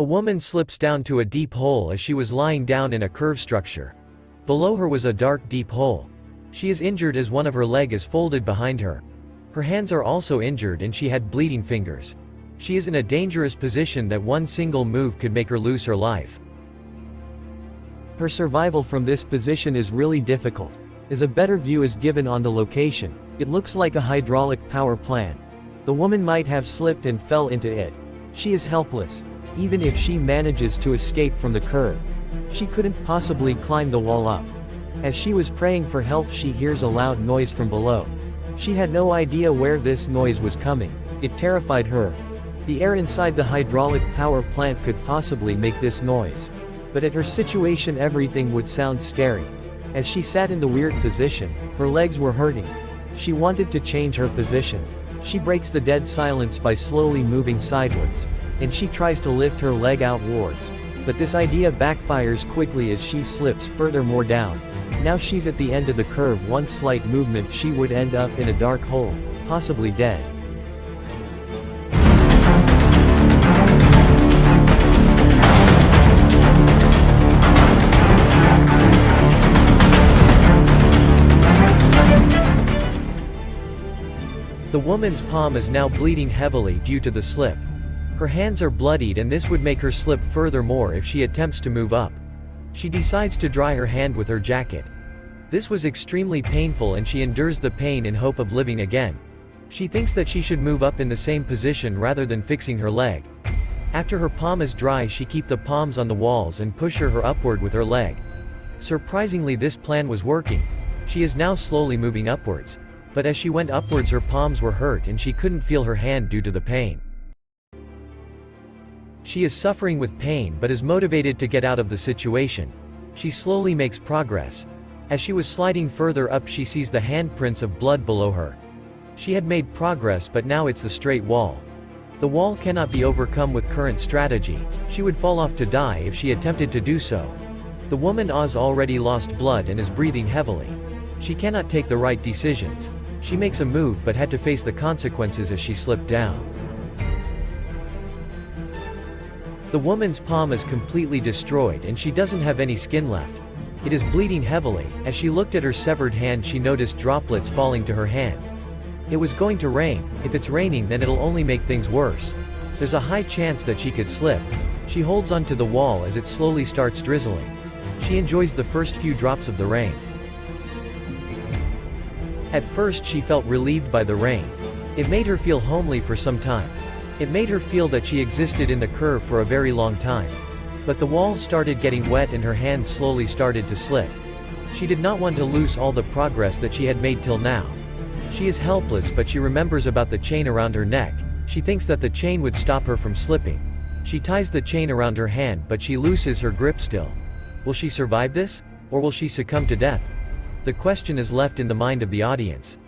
A woman slips down to a deep hole as she was lying down in a curve structure. Below her was a dark deep hole. She is injured as one of her leg is folded behind her. Her hands are also injured and she had bleeding fingers. She is in a dangerous position that one single move could make her lose her life. Her survival from this position is really difficult. As a better view is given on the location, it looks like a hydraulic power plant. The woman might have slipped and fell into it. She is helpless. Even if she manages to escape from the curve, she couldn't possibly climb the wall up. As she was praying for help she hears a loud noise from below. She had no idea where this noise was coming. It terrified her. The air inside the hydraulic power plant could possibly make this noise. But at her situation everything would sound scary. As she sat in the weird position, her legs were hurting. She wanted to change her position. She breaks the dead silence by slowly moving sideways. And she tries to lift her leg outwards. But this idea backfires quickly as she slips further more down. Now she's at the end of the curve one slight movement she would end up in a dark hole, possibly dead. The woman's palm is now bleeding heavily due to the slip. Her hands are bloodied and this would make her slip furthermore if she attempts to move up. She decides to dry her hand with her jacket. This was extremely painful and she endures the pain in hope of living again. She thinks that she should move up in the same position rather than fixing her leg. After her palm is dry she keep the palms on the walls and push her, her upward with her leg. Surprisingly this plan was working. She is now slowly moving upwards. But as she went upwards her palms were hurt and she couldn't feel her hand due to the pain. She is suffering with pain but is motivated to get out of the situation. She slowly makes progress. As she was sliding further up she sees the handprints of blood below her. She had made progress but now it's the straight wall. The wall cannot be overcome with current strategy, she would fall off to die if she attempted to do so. The woman Oz already lost blood and is breathing heavily. She cannot take the right decisions. She makes a move but had to face the consequences as she slipped down. The woman's palm is completely destroyed and she doesn't have any skin left. It is bleeding heavily, as she looked at her severed hand she noticed droplets falling to her hand. It was going to rain, if it's raining then it'll only make things worse. There's a high chance that she could slip. She holds onto the wall as it slowly starts drizzling. She enjoys the first few drops of the rain. At first she felt relieved by the rain. It made her feel homely for some time. It made her feel that she existed in the curve for a very long time. But the wall started getting wet and her hands slowly started to slip. She did not want to lose all the progress that she had made till now. She is helpless but she remembers about the chain around her neck, she thinks that the chain would stop her from slipping. She ties the chain around her hand but she looses her grip still. Will she survive this? Or will she succumb to death? The question is left in the mind of the audience.